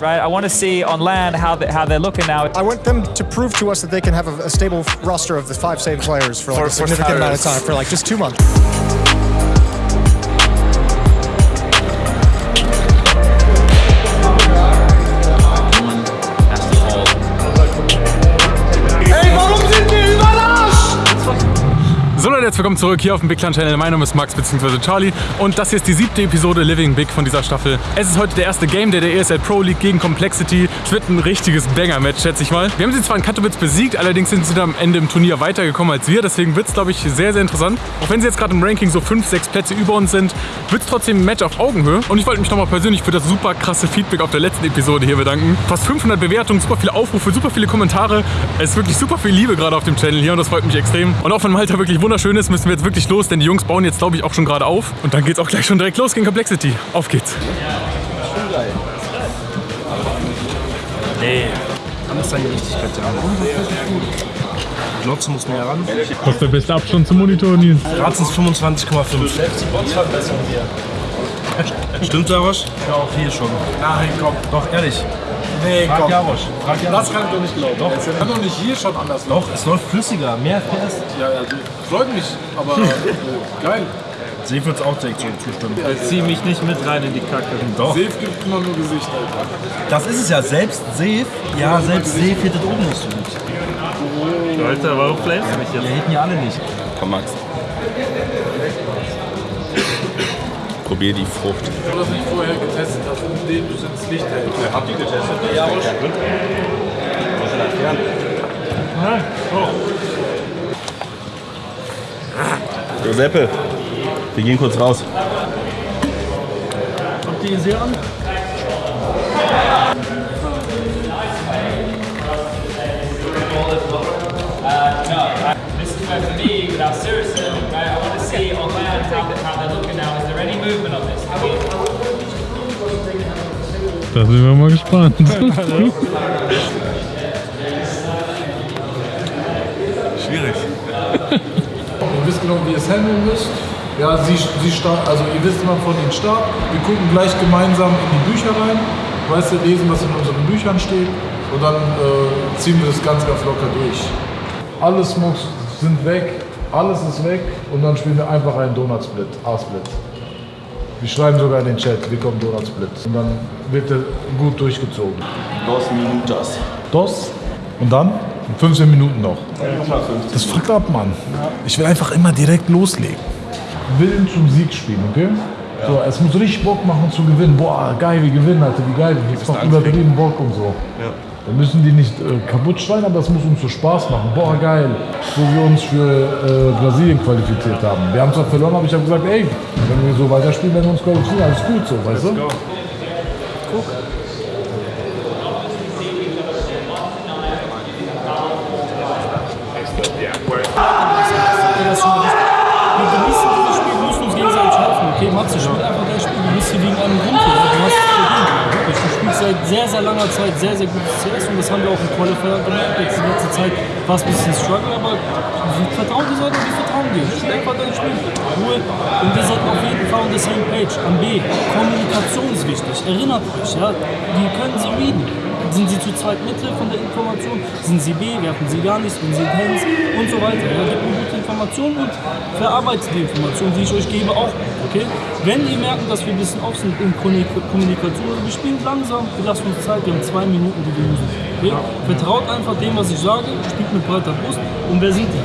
right? I want to see on land how, they, how they're looking now. I want them to prove to us that they can have a, a stable roster of the five save players for like For- a for significant amount of time, for like just two months. Leute, herzlich willkommen zurück hier auf dem Big Clan Channel. Mein Name ist Max bzw. Charlie und das hier ist die siebte Episode Living Big von dieser Staffel. Es ist heute der erste Game Day der ESL Pro League gegen Complexity. Es wird ein richtiges Banger-Match, schätze ich mal. Wir haben sie zwar in Katowice besiegt, allerdings sind sie dann am Ende im Turnier weitergekommen als wir. Deswegen wird es, glaube ich, sehr, sehr interessant. Auch wenn sie jetzt gerade im Ranking so 5, 6 Plätze über uns sind, wird es trotzdem ein Match auf Augenhöhe. Und ich wollte mich nochmal persönlich für das super krasse Feedback auf der letzten Episode hier bedanken. Fast 500 Bewertungen, super viele Aufrufe, super viele Kommentare. Es ist wirklich super viel Liebe gerade auf dem Channel hier und das freut mich extrem. Und auch wenn Malta wirklich wunderschön ist, müssen wir jetzt wirklich los, denn die Jungs bauen jetzt, glaube ich, auch schon gerade auf. Und dann geht es auch gleich schon direkt los gegen Complexity. Auf geht's. Dann ist seine Richtigkeit da. Glotze muss mehr ran. Was ist der beste Abstand zum Monitor, Nils? Ratzens 25,5. Stimmt, Jarosch? Ja, auch hier schon. Nein, komm. Doch, ehrlich. Nee, Frag komm. Jarosch. Frag Jarosch. Das kann ich doch nicht glauben. Doch. Es kann doch nicht hier schon anders Doch, es läuft flüssiger. Mehr PS. Ja, ja, freut mich, aber äh, geil. Sie wird auch direkt so zustimmen. Zieh mich nicht mit rein in die Kacke. Doch. Safe gibt immer nur Gesicht, Alter. Das ist es ja. Selbst Safe. Ja, selbst Safe hittet oben nicht so gut. Alter, warum flamest du mich Wir jetzt? hitten ja alle nicht. Komm, Max. Probier die Frucht. Du das nicht vorher getestet hast, indem du es ins Licht hältst. Ja, habt ihr getestet? Ja, Giuseppe, wir gehen kurz raus. Habt ihr ihn sehr an? Da sind wir mal gespannt. Schwierig. Ihr wisst genau, wie ihr es handeln müsst. Ja, sie, sie start, also ihr wisst immer von den Start. Wir gucken gleich gemeinsam in die Bücher rein. Weißt du, lesen, was in unseren Büchern steht. Und dann äh, ziehen wir das ganz, ganz locker durch. Alles muss, sind weg, alles ist weg. Und dann spielen wir einfach einen Donut-Split, A-Split. Wir schreiben sogar in den Chat, wir kommen Donut-Split. Und dann wird er gut durchgezogen. Dos minutos. Dos. Und dann? 15 Minuten noch. Das fuckt ab, Mann. Ich will einfach immer direkt loslegen. Willen zum Sieg spielen, okay? So, es muss richtig Bock machen zu gewinnen. Boah, geil, wir gewinnen, Alter, wie geil. Jetzt macht übertrieben Bock und so. Dann müssen die nicht äh, kaputt schreien, aber es muss uns so Spaß machen. Boah, geil, wo wir uns für äh, Brasilien qualifiziert haben. Wir haben zwar verloren, aber ich habe gesagt, ey, wenn wir so weiterspielen, werden wir uns qualifizieren. Alles gut so, weißt du? das schon richtig. Wir genießen dieses Spiel, wir müssen uns gegenseitig helfen. Okay, Matze, spiel einfach dein Spiel. Du bist hier wegen einem Grund seit sehr, sehr langer Zeit sehr, sehr gutes CS und das haben wir auch im Qualifier gemerkt. Jetzt die letzte Zeit war es ein bisschen Struggle, aber vertrauen dir Leute, wir vertrauen dir. Spiel einfach dein Spiel. Ruhe. Und wir sollten auf jeden Fall on the same page. Am B. Kommunikation ist wichtig. Erinnert euch, ja. Wir können sie reden. Sind sie zu zweit Mitte von der Information? Sind sie B? Werfen sie gar nicht? Sind sie Hands? Und so weiter. Ja, gute Informationen und verarbeitet die Informationen, die ich euch gebe, auch. Okay? Wenn ihr merkt, dass wir ein bisschen off sind in Kommunik- Kommunikation, wir spielen langsam, wir lassen uns Zeit, wir haben zwei Minuten, die wir müssen. Okay? Vertraut einfach dem, was ich sage, spielt mit breiter Brust. Und wer sind die?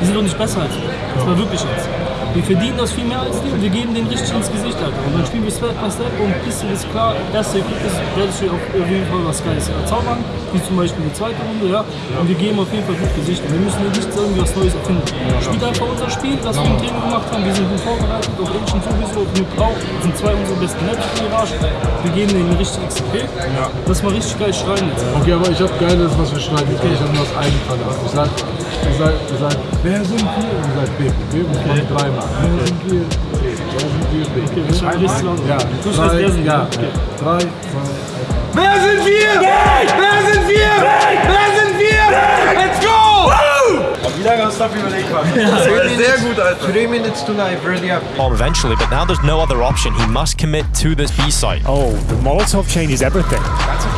Die sind doch nicht besser als wir. Das war wirklich jetzt. Wir verdienen das viel mehr als die und wir geben denen richtig ins Gesicht, Alter. Und dann spielen wir Step by Step und bis ist klar, erste Ergebnis werde ich auf jeden Fall was Geiles erzaubern, wie zum Beispiel die zweite Runde, ja. Und wir geben auf jeden Fall gut Gesicht. Und wir müssen nicht irgendwie was Neues erfinden. Spielt einfach unser Spiel, das wir im Training gemacht haben. Wir sind gut vorbereitet, auf Ancient sowieso, mit Brauch sind zwei unserer besten Mirage. Wir geben denen richtig XP. Das mal richtig geil schreien jetzt. Okay, aber ich habe Geiles, was wir schreiben. Okay, ich habe nur das Eigenfall. Ich sag, ich sag, ich sag, wer sind wir? Und ihr sagt B. B muss man dreimal. Wer sind wir? B. Wer sind wir? B. Okay, wir schreiben richtig laut. Ja, Du schreibst, drei, wer sind wir? ja. Okay. Drei, zwei, Wer sind wir? Wer sind wir? Wer sind wir? Let's go! Wie lange hast du dafür überlegt, Mann? Sehr gut, Alter. Three minutes to live, ready up. bomb eventually, but now there's no other option. He must commit to this B site. Oh, the Molotov changes everything. That's a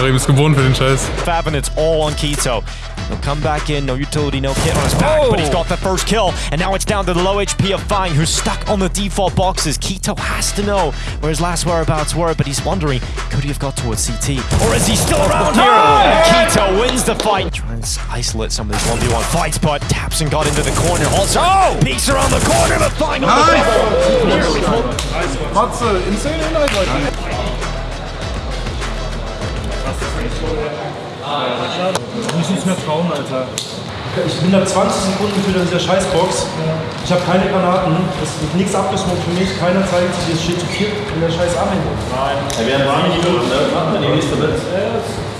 Karim ist gewohnt für den Scheiß. Fab and it's all on Keto. He'll come back in, no utility, no kit on his back, but he's got the first kill. And now it's down to the low HP of Fang, who's stuck on the default boxes. Keto has to know where his last whereabouts were, but he's wondering, could he have got towards CT? Or is he still around here? And Keto wins the fight. Tries to isolate some of these 1v1 fights, but taps and got into the corner. Also, oh! peeks around the corner, but Fang on the. Nearly Matze, uh, insane eh? Inhalt, Leute. Ich muss nichts mehr trauen, Alter. Ich bin da 20 Sekunden für dieser Scheißbox. Ich habe keine Granaten. Es wird nichts abgesmoked für mich. Keiner zeigt sich. Es steht zu viert in der scheiß Armhängung. Ja, wir haben warme Minuten, ne? Machen wir die nächste mit.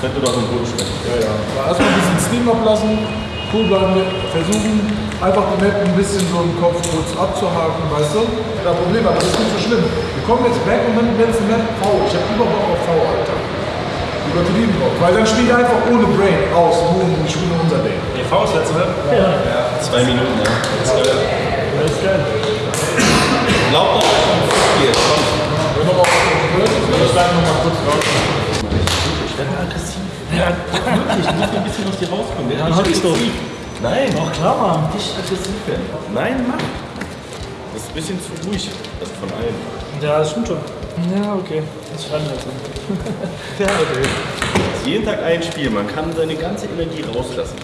Könnte doch im Boden sprechen. Erstmal ein bisschen Steam ablassen, cool bleiben, versuchen einfach die Map ein bisschen so im Kopf kurz abzuhaken, weißt du? Kein Problem, aber das ist nicht so schlimm. Wir kommen jetzt back und dann werden es Map V. Ich habe über Bock auf V, Alter. Übertrieben Bock. Weil dann spielen wir einfach ohne Brain aus, nur und spielen unser Ding. Die Faust letzte Mal. Zwei Minuten, ne? Das ist geil. Das ist geil. Glaubt doch, hier, komm. Wenn wir mal ich bleibe noch mal kurz raus. Dann hab ich's doch. Nein, Doch klar, Mann. Dich aggressiv werden. nein, mach. Das ist ein bisschen zu ruhig. Also von allen. Ja, das stimmt schon. Ja, okay. Das wir jetzt Ja, okay. Das jeden Tag ein Spiel. Man kann seine ganze Energie rauslassen.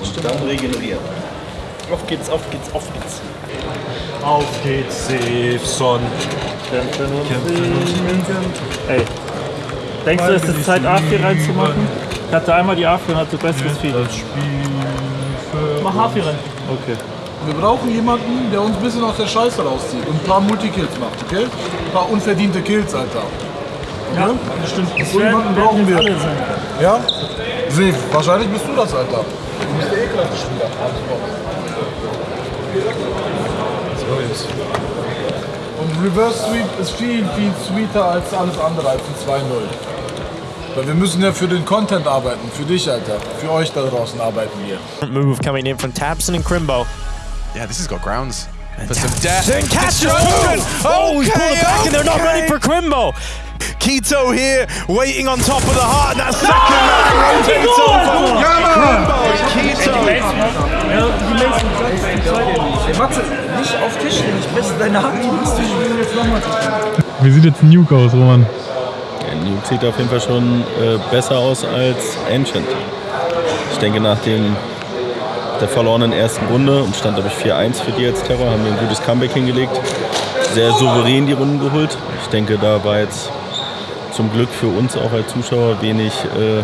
Und dann regenerieren. Auf geht's, auf geht's, auf geht's. Auf geht's, Safe-Son. Kämpfen und kämpfen. Ey, denkst du, es ist Zeit, A4 reinzumachen? Ich hatte einmal die A4 und hatte besseres Feeling. Mach A4 rein. Okay. Wir brauchen jemanden, der uns ein bisschen aus der Scheiße rauszieht und ein paar Multikills macht, okay? Ein paar unverdiente Kills, Alter. Ja, bestimmt. Das So jemanden brauchen wir. alle sein. Ja? Safe. Wahrscheinlich bist du das, Alter. Du bist der ekelhafte Spieler. Und Reverse Sweep ist viel, viel sweeter als alles andere, als ein 2-0. Weil wir müssen ja für den Content arbeiten, für dich, Alter. Für euch da draußen arbeiten wir. Move coming in from Tabson and Crimbo. Yeah, this has got grounds for some death. Then Castro! Oh, he's pulled it back and they're not ready for Crimbo. Keto here, waiting on top of the heart, and that second man rotates over. Crimbo, Keto. Ey, Matze, nicht auf Tisch. Ich messe deine Hand. Du musst dich jetzt nochmal Wie sieht jetzt Nuke aus, Roman? Ja, Nuke sieht auf jeden Fall schon äh, besser aus als Ancient. Ich denke, nach dem, der verlorenen ersten Runde und stand, glaube ich, 4-1 für die als Terror, haben wir ein gutes Comeback hingelegt. Sehr souverän die Runden geholt. Ich denke, da war jetzt zum Glück für uns auch als Zuschauer wenig, äh,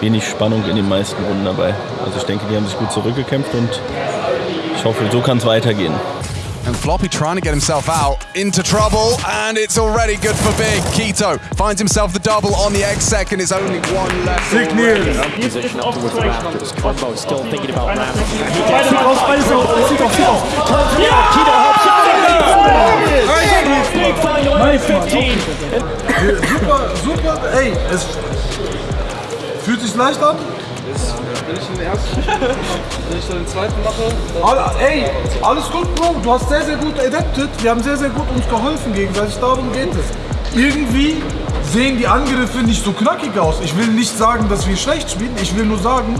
wenig Spannung in den meisten Runden dabei. Also ich denke, die haben sich gut zurückgekämpft und ich hoffe, so kann es weitergehen. And Floppy trying to get himself out into trouble, and it's already good for Big. Keto finds himself the double on the X second. It's only one left. already. Crimbo still thinking about ramming. Beide raus, beide raus. Sieht auf, sieht auf. Super, super, ey, es fühlt sich leicht an. Wenn ich den ersten, wenn ich den zweiten mache, ey, alles gut, Bro. Du hast sehr, sehr gut adapted. Wir haben sehr, sehr gut uns geholfen gegenseitig. Darum geht es. Irgendwie sehen die Angriffe nicht so knackig aus. Ich will nicht sagen, dass wir schlecht spielen. Ich will nur sagen,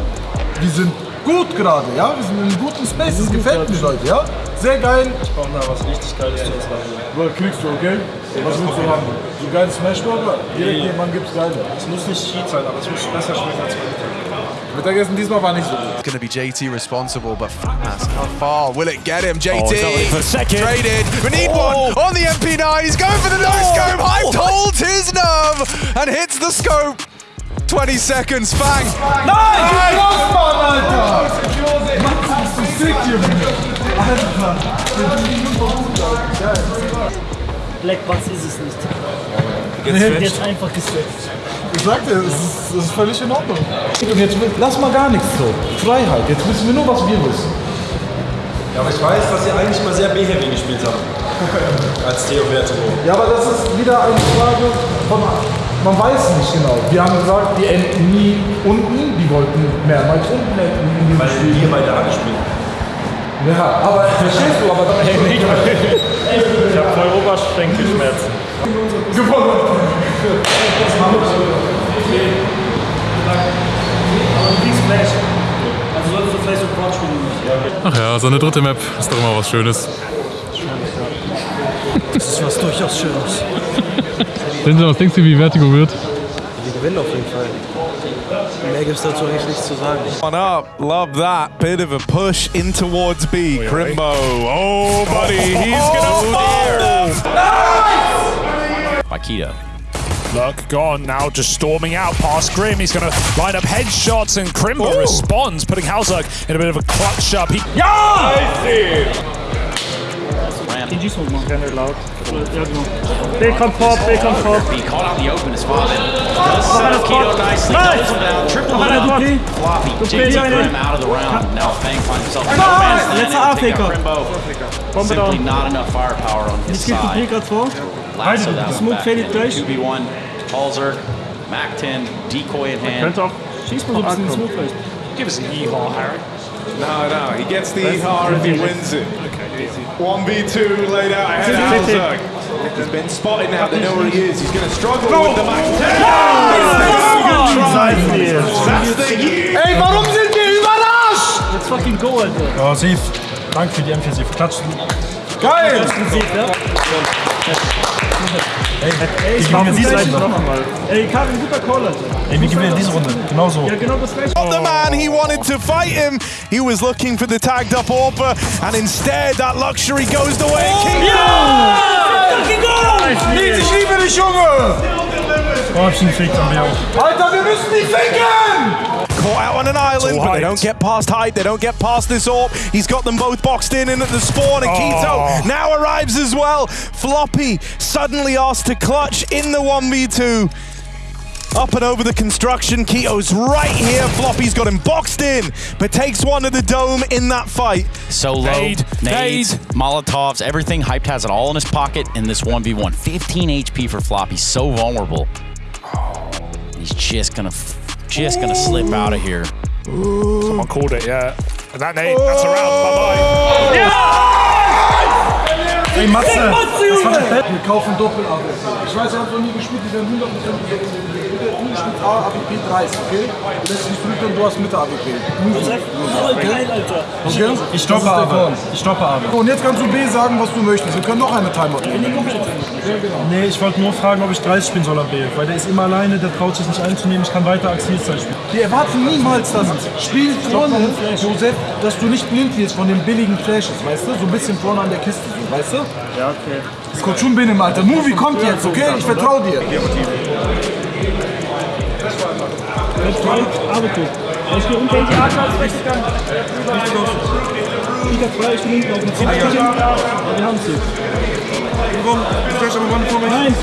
wir sind gut gerade, ja? Wir sind in guten Space. Das gefällt mir, Leute, ja? Sehr geil. Ich brauche da was richtig Geiles zu essen. Kriegst du, okay? Was willst du haben? So geile Smashburger? Direkt jemand gibt's geile. Es muss nicht Cheat sein, aber es muss besser schmecken als Mittagessen. Mittagessen diesmal war nicht so gut. It's to be JT responsible, but fast. How far will it get him? JT Oh, traded. We need one on the MP9. He's going for the no scope. Hyped holds his nerve and hits the scope. 20 seconds. Fang. Nice, Mann, Alter! Max, bist du sick, Junge? Black was ist es nicht. Jetzt einfach geswitcht. Ich sagte, es ist, es ist völlig in Ordnung. Und jetzt lass mal gar nichts so. Freiheit. Jetzt wissen wir nur, was wir wissen. Ja, aber ich weiß, dass ihr eigentlich mal sehr B-Heavy gespielt habt. Als Theo Vertigo. Ja, aber das ist wieder eine Frage von. Man weiß nicht genau. Wir haben gesagt, die enden nie unten. Die wollten mehrmals unten enden in diesem Weil wir beide A gespielt Ja, aber verstehst du, aber dann, Ich habe voll Oberschenkelschmerzen. Also solltest du vielleicht so Quad spielen. Ach ja, so eine dritte Map ist doch immer was Schönes. Das ist was durchaus Schönes. Denzel, was denkst du, wie Vertigo wird? Wir gewinnen auf jeden Fall. Mehr gibt's dazu eigentlich nichts zu sagen. On up, love that. Bit of a push in towards B. Crimbo. Oh, buddy, he's gonna oh, Nice. Makita. Look, gone now, just storming out past Grim. He's going to line up headshots, and Crimbo responds, putting Halzerg in a bit of a clutch up. He TG Smoke machen. Gerne laut. Ja, genau. B kommt fort, B kommt fort. Be caught out in the open is Flavin. Mach Does einer set up Keto fort. nicely. Nice. Doubles him down. Triple Mach einer down. fort. Floppy. Du JT bist eine. Grim out of the round. Now Fang finds himself in Nice. no man's land. Letzter Able to take out AFK. Crimbo. Bombe Simply down. not enough firepower on his Jetzt geht side. die gerade vor. Lasso that one Smoke back faded in. gleich. 2v1. Halzerg. Mac 10. Decoy in hand. Könnte auch. Schieß mal so ein bisschen ins Smoke vielleicht. give us a yeehaw, Harry. No, no, he gets the EHR if he wins it. 1v2 laid out ahead of. Halzerg. He's been spotted now, they know where he is. He's going to struggle with the Mac 10. That's the year. Ey, warum sind wir überrascht? Let's fucking go, Alter. Oh, Sief, danke für die M4, Sief. Klatschen. Geil! Ey, Ey, ich gewinnen wir diese gleich Runde. noch mal. Ey, Karin, guter Call, Alter. Ey, wir gewinnen diese Runde. Genau so. Ja, genau das gleiche. Not the man he wanted to fight him. He was looking for the tagged up Orpa, and instead that luxury goes the way it oh, came. Nils, ich liebe dich, Junge! Oh, hab ich ihn gefickt, haben wir auch. Alter, wir müssen die ficken! Caught out on an island, but they don't get past height. They don't get past this AWP. He's got them both boxed in, and at the spawn, and Oh. Keto now arrives as well. Floppy suddenly asked to clutch in the 1v2. Up and over the construction. Keto's right here. Floppy's got him boxed in, but takes one to the dome in that fight. So low, Nade, nades, nade. Molotovs, everything. Hyped has it all in his pocket in this 1v1. 15 HP for Floppy, so vulnerable. He's just gonna, f- just gonna slip out of here. Someone called it, yeah. And that nade, that's a round. Bye bye. Ey, Matze, das war das Wir kaufen doppel AB. Ich weiß, er hat noch nie gespielt, die werden 100% Spielst A, AWP 30, okay? Lässt dich flügeln, du hast Mitte AWP. Voll geil, Alter. Okay? Ich stoppe aber. Ich stoppe aber. Und jetzt kannst du B sagen, was du möchtest. Wir können noch eine Timeout nehmen. Nee, ich wollte nur fragen, ob ich 30 spielen soll am B. Weil der ist immer alleine, der traut sich nicht einzunehmen. Ich kann weiter Axilzeit spielen. Wir erwarten niemals das Spiel vorne, Josef, dass du nicht blind wirst von den billigen Flashes, weißt du? So ein bisschen vorne an der Kiste, weißt du? Ja, okay. Das kommt schon binnen, Alter. Movie kommt jetzt, okay? Ich vertraue dir. Arbeitet. Ich gehe unter die AK als rechts gegangen. Ich hab frei, ich bin hinten auf dem Zimmer. Ja, wir haben sie. Nein.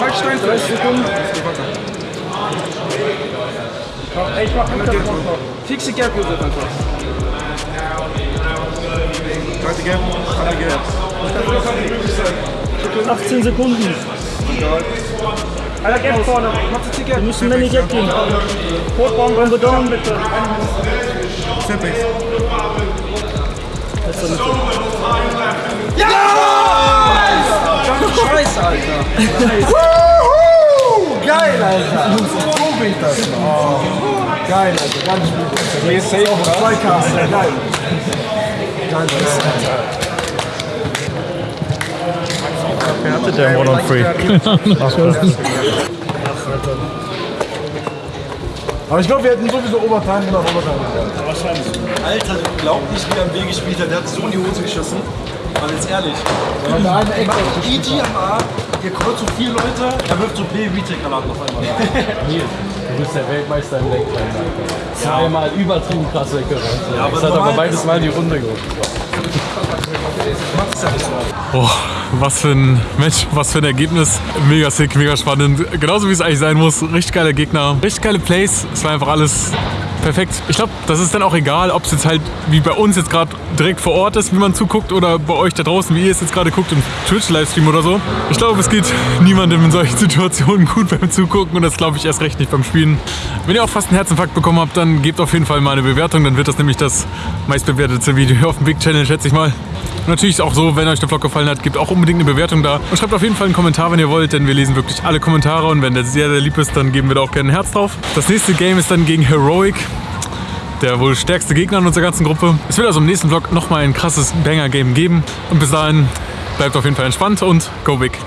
Halt Stein 30 Sekunden. Ey, ich mach mit Fixe Gap, Josef, einfach. Zweite Gap, andere Gap. 18 Sekunden. Alter, Gap vorne. Mach die Gap. Wir müssen Lenny Gap gehen. Rotbaum, Bombe down, bitte. Setbacks. Letzter Mitte. Scheiße, Alter. Geil, Alter. So will ich das. Oh. Geil, Alter. Ganz gut. Ist safe, oder? Zwei Kasten. Geil. Geil, Alter. Wer hatte der One on Free? Aber ich glaube, wir hätten sowieso Overtime oder Overtime. Alter, du glaubst nicht, wie er am B gespielt hat. Der hat so in die Hose geschossen. Aber jetzt ehrlich. Ja. EG am A, ihr kreuz so vier Leute, er wirft so B-Retake-Granaten auf einmal. Du bist der Weltmeister im Alter. Zweimal übertrieben krass weggerannt. Ja, aber das hat aber beides Mal die Runde geholt. Boah, was für ein Match, was für ein Ergebnis. Mega sick, mega spannend. Genauso wie es eigentlich sein muss. Richtig geile Gegner, richtig geile Plays. Es war einfach alles Perfekt. Ich glaube, das ist dann auch egal, ob es jetzt halt wie bei uns jetzt gerade direkt vor Ort ist, wie man zuguckt, oder bei euch da draußen, wie ihr es jetzt gerade guckt im Twitch-Livestream oder so. Ich glaube, es geht niemandem in solchen Situationen gut beim Zugucken und das glaube ich erst recht nicht beim Spielen. Wenn ihr auch fast einen Herzinfarkt bekommen habt, dann gebt auf jeden Fall mal eine Bewertung, dann wird das nämlich das meistbewertete Video auf dem Big Channel, schätze ich mal. Und natürlich auch so, wenn euch der Vlog gefallen hat, gebt auch unbedingt eine Bewertung da. Und schreibt auf jeden Fall einen Kommentar, wenn ihr wollt, denn wir lesen wirklich alle Kommentare und wenn der sehr, sehr lieb ist, dann geben wir da auch gerne ein Herz drauf. Das nächste Game ist dann gegen Heroic der wohl stärkste Gegner in unserer ganzen Gruppe. Es wird also im nächsten Vlog nochmal ein krasses Banger-Game geben. Und bis dahin bleibt auf jeden Fall entspannt und go big.